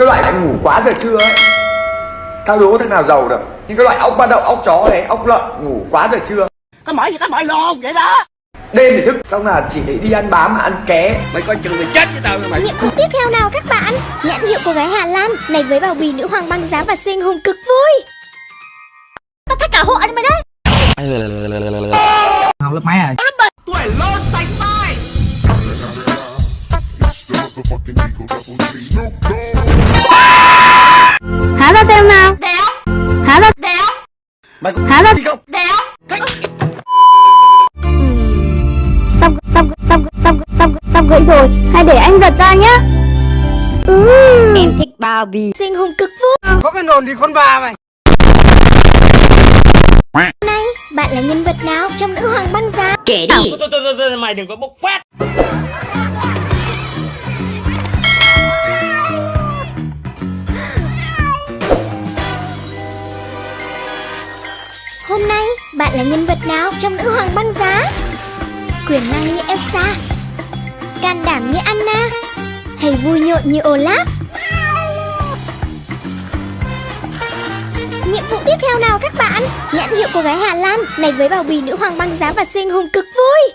cái loại lại ngủ quá giờ trưa ấy. Tao đố thằng nào giàu được. Những cái loại ốc ba đậu ốc chó này ốc lợn ngủ quá giờ trưa. Có mỏi gì có mỏi lồn vậy đó. Đêm thì thức xong là chỉ để đi ăn bám mà ăn ké Mày coi chừng mày chết với tao mày Nhiệm vụ tiếp theo nào các bạn? Nhãn hiệu cô gái Hà Lan này với bao bì nữ hoàng băng giá và sinh hùng cực vui. Tao thách cả hộ anh mày đấy. học lớp mấy à. Tuổi lôn xanh mai mày có Há ra. gì không Đéo Sắp sắp sắp sắp sắp sắp gãy rồi. Hãy để anh giật ra nhá. Ừ. Em thích bao bì. Sinh hùng cực vui. Có cái nồn thì con bà mày Này, bạn là nhân vật nào trong nữ hoàng băng giá? Kể đi. Thôi thôi thôi thôi mày đừng có bốc phát Hôm nay, bạn là nhân vật nào trong nữ hoàng băng giá? Quyền năng như Elsa Can đảm như Anna Hay vui nhộn như Olaf Nhiệm vụ tiếp theo nào các bạn? Nhãn hiệu của gái Hà Lan này với bao bì nữ hoàng băng giá và sinh hùng cực vui